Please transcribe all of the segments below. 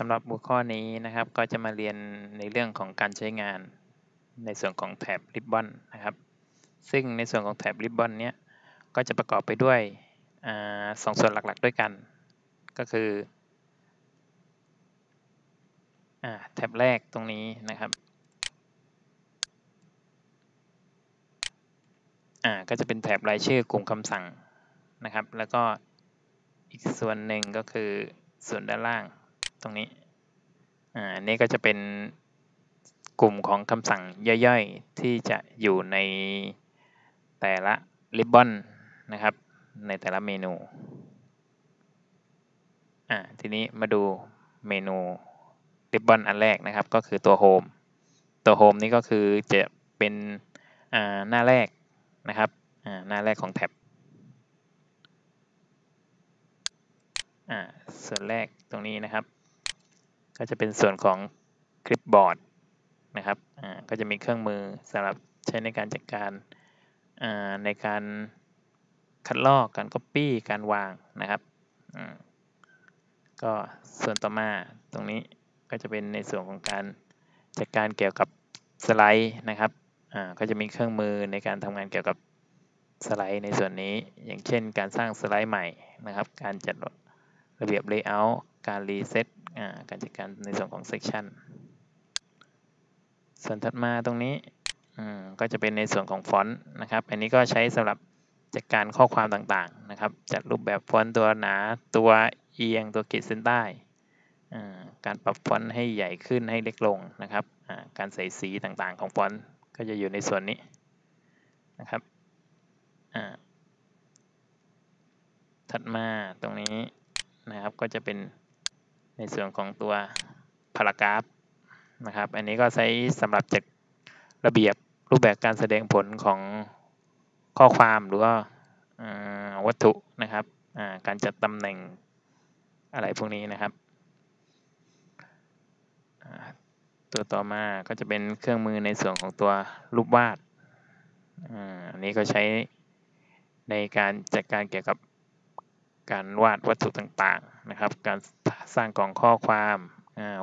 สำหรับหัวข้อนี้นะครับก็จะมาเรียนในเรื่องของการใช้งานในส่วนของแถบริบบอนนะครับ ซึ่งในส่วนของแถบริบบอนเนี้ยก็จะประกอบไปด้วยสองส่วนหลักๆด้วยกัน ก็คือแถบแรกตรงนี้นะครับก็จะเป็นแถบรายชื่อกลุ่มคำสั่งนะครับ แล้วก็อีกส่วนหนึ่งก็คือส่วนด้านล่าง ตรงนี้ อ่า นี่ก็จะเป็นกลุ่มของคำสั่งย่อยๆ ที่จะอยู่ในแต่ละริบบอนนะครับ ในแต่ละเมนู อ่า ทีนี้มาดูเมนูริบบอนอันแรกนะครับ ก็คือตัวโฮม ตัวโฮมนี่ก็คือจะเป็นอ่าหน้าแรกนะครับอ่าหน้าแรกของแท็บอ่าส่วนแรกตรงนี้นะครับ ก็จะเป็นส่วนของคลิปบอร์ดนะครับอ่าก็จะมีเครื่องมือสำหรับใช้ในการจัดการอ่าในการคัดลอกการ Copy การวางนะครับอืมก็ส่วนต่อมาตรงนี้ก็จะเป็นในส่วนของการจัดการเกี่ยวกับสไลด์นะครับอ่าก็จะมีเครื่องมือในการทำงานเกี่ยวกับสไลด์ในส่วนนี้ อย่างเช่น การสร้างสไลด์ใหม่นะครับ การจัดระเบียบ Layout การรีเซ็ตการจัดการในส่วนของ section ส่วนถัดมาตรงนี้ก็จะเป็นในส่วนของฟอนต์นะครับ อันนี้ก็ใช้สำหรับจัดการข้อความต่างๆนะครับ จัดรูปแบบฟอนต์ตัวหนาตัวเอียงตัวขีดเส้นใต้ การปรับฟอนต์ให้ใหญ่ขึ้นให้เล็กลงนะครับ การใส่สีต่างๆของฟอนต์ก็จะอยู่ในส่วนนี้นะครับถัดมาตรงนี้นะครับก็จะเป็น ในส่วนของตัวพารากราฟนะครับ อันนี้ก็ใช้สำหรับจัดระเบียบรูปแบบการแสดงผลของข้อความหรือว่าวัตถุนะครับ การจัดตำแหน่งอะไรพวกนี้นะครับ ตัวต่อมาก็จะเป็นเครื่องมือในส่วนของตัวรูปวาดอันนี้ก็ใช้ในการจัดการเกี่ยวกับการวาดวัตถุต่างๆนะครับ การ สร้างกล่องข้อความ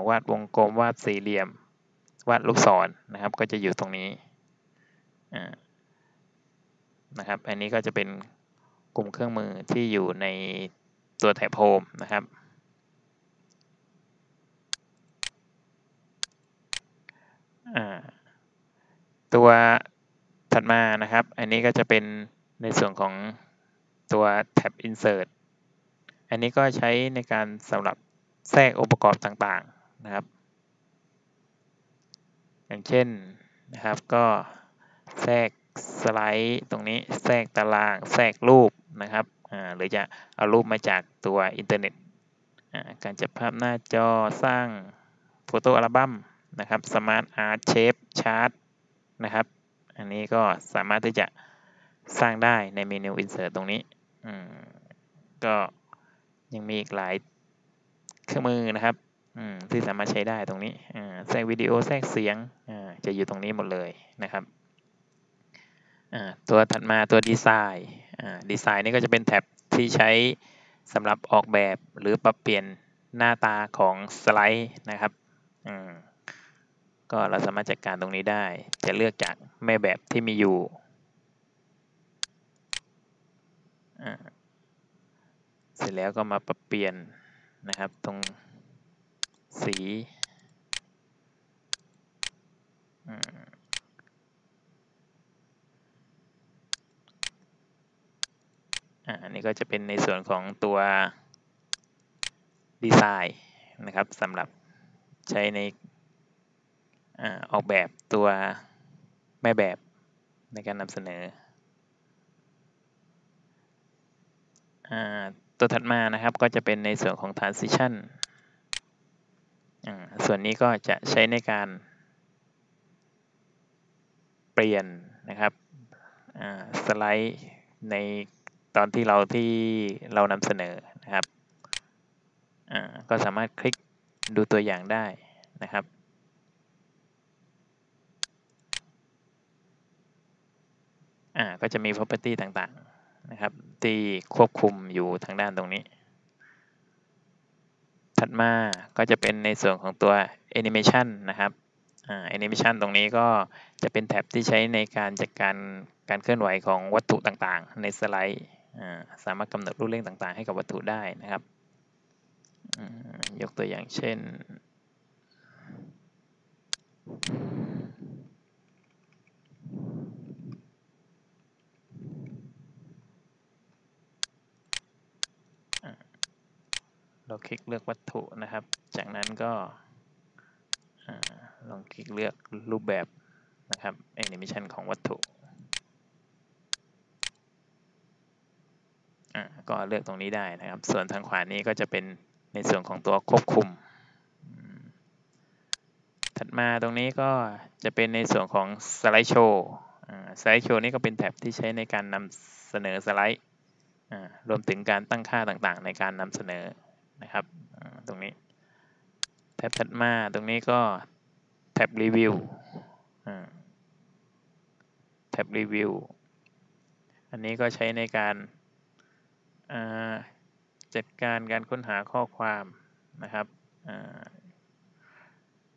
วาดวงกลมวาดสี่เหลี่ยม วาดลูกศรนะครับ ก็จะอยู่ตรงนี้นะครับ อันนี้ก็จะเป็นกลุ่มเครื่องมือที่อยู่ในตัวแถบโฮมนะครับ ตัวถัดมานะครับ อันนี้ก็จะเป็นในส่วนของตัวแท็บ insert อันนี้ก็ใช้ในการสำหรับ แทรกองค์ประกอบต่างๆนะครับ อย่างเช่นนะครับก็แทรกสไลด์ตรงนี้แทรกตารางแทรกรูปนะครับหรือจะเอารูปมาจากตัวอินเทอร์เน็ตการจัดภาพหน้าจอสร้าง photo album นะครับ SmartArt shape chart นะครับอันนี้ก็สามารถที่จะสร้างได้ในเมนู insert ตรงนี้ก็ยังมีอีกหลาย รื่องมือนะครับที่สามารถใช้ได้ตรงนี้แทรกวิดีโอแทรกเสียงจะอยู่ตรงนี้หมดเลยนะครับตัวถัดมาตัวดีไซน์ดีไซน์นี่ก็จะเป็นแท็บที่ใช้สำหรับออกแบบหรือปรับเปลี่ยนหน้าตาของสไลด์นะครับก็เราสามารถจัดการตรงนี้ได้ จะเลือกจากแม่แบบที่มีอยู่เสร็จแล้วก็มาปรับเปลี่ยน นะครับ ตรงสีอันนี้ก็จะเป็นในส่วนของตัวดีไซน์นะครับสำหรับใช้ในออกแบบตัวแม่แบบในการนำเสนอ ตัวถัดมานะครับก็จะเป็นในส่วนของ transition ส่วนนี้ก็จะใช้ในการเปลี่ยนนะครับสไลด์ในตอนที่เราที่เรานำเสนอนะครับก็สามารถคลิกดูตัวอย่างได้นะครับก็จะมี property ต่างๆ นะครับที่ควบคุมอยู่ทางด้านตรงนี้ ถัดมาก็จะเป็นในส่วนของตัว Animation นะครับแอ่า Animation ตรงนี้ก็จะเป็นแท็บที่ใช้ในการจัดการการเคลื่อนไหวของวัตถุต่างๆ ในสไลด์สามารถกำหนดรูปเร่งต่างๆ ให้กับวัตถุได้นะครับ ยกตัวอย่างเช่น เราคลิกเลือกวัตถุนะครับ จากนั้นก็ลองคลิกเลือกรูปแบบนะครับ Animation ของวัตถุก็เลือกตรงนี้ได้นะครับ ส่วนทางขวานี้ก็จะเป็นในส่วนของตัวควบคุม ถัดมาตรงนี้ก็จะเป็นในส่วนของสไลด์โชว์สไลด์โชว์นี้ก็เป็นแท็บที่ใช้ในการนำเสนอสไลด์รวมถึงการตั้งค่าต่างๆ ในการนำเสนอ นะครับตรงนี้แท็บถัดมาตรงนี้ก็แท็บรีวิวแท็บรีวิวอันนี้ก็ใช้ในการจัดการการค้นหาข้อความนะครับ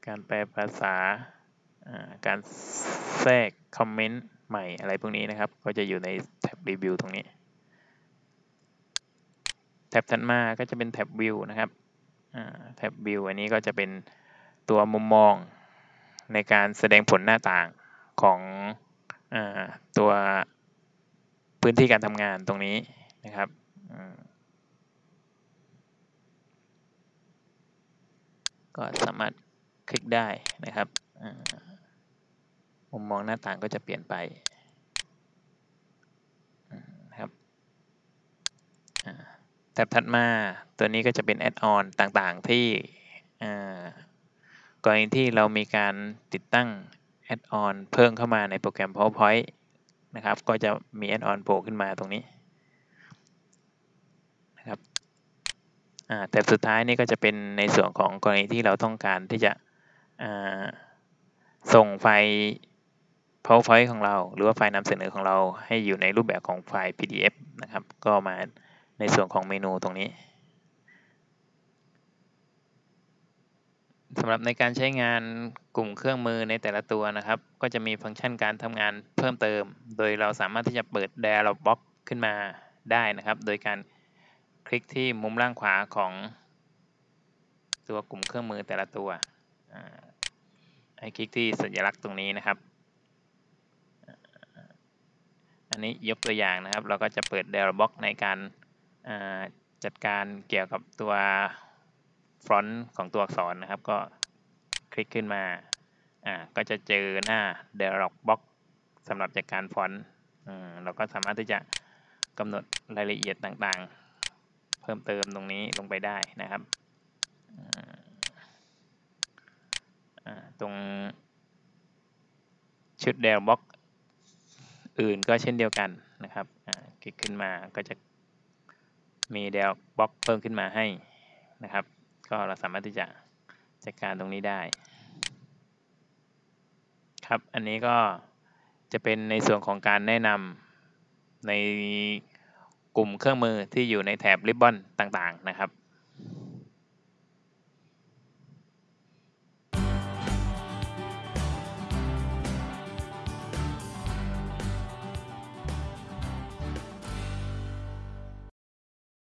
การแปลภาษาการแทรกคอมเมนต์ใหม่อะไรพวกนี้นะครับ ก็จะอยู่ในแท็บรีวิวตรงนี้ แท็บถัดมาก็จะเป็นแท็บวิวนะครับแท็บวิวอันนี้ก็จะเป็นตัวมุมมองในการแสดงผลหน้าต่างของอตัวพื้นที่การทำงานตรงนี้นะครับก็สามารถคลิกได้นะครับมุมมองหน้าต่างก็จะเปลี่ยนไปนะครับ แท็บถัดมาตัวนี้ก็จะเป็น add-on ต่างๆ ที่กรณีที่เรามีการติดตั้ง add-on เพิ่มเข้ามาในโปรแกรม PowerPoint นะครับ ก็จะมี add-on โผล่ขึ้นมาตรงนี้นะครับแต่สุดท้ายนี่ก็จะเป็นในส่วนของกรณีที่เราต้องการที่จะส่งไฟล์ PowerPoint ของเรา หรือว่าไฟล์นำเสนอของเราให้อยู่ในรูปแบบของไฟล์ PDF นะครับ ก็มา ในส่วนของเมนูตรงนี้สำหรับในการใช้งานกลุ่มเครื่องมือในแต่ละตัวนะครับ ก็จะมีฟังก์ชันการทำงานเพิ่มเติม โดยเราสามารถที่จะเปิด Dialog Box ขึ้นมาได้นะครับ โดยการคลิกที่มุมล่างขวาของตัวกลุ่มเครื่องมือแต่ละตัวให้คลิกที่สัญลักษณ์ตรงนี้นะครับ อันนี้ยกตัวอย่างนะครับ เราก็จะเปิด Dialog Box ในการ จัดการเกี่ยวกับตัวฟอนต์ของตัวอักษรนะครับ ก็คลิกขึ้นมาอ่าก็จะเจอหน้า dialog box สำหรับจัดการฟอนต์เราก็สามารถที่จะกำหนดรายละเอียดต่างๆ เพิ่มเติมตรงนี้ลงไปได้นะครับตรงชุด dialog box อื่นก็เช่นเดียวกันนะครับคลิกขึ้นมาก็จะ มีเดลบล็อกเพิ่มขึ้นมาให้นะครับ ก็เราสามารถที่จะจัดการตรงนี้ได้ ครับ อันนี้ก็จะเป็นในส่วนของการแนะนำในกลุ่มเครื่องมือที่อยู่ในแถบริบบอนต่างๆนะครับ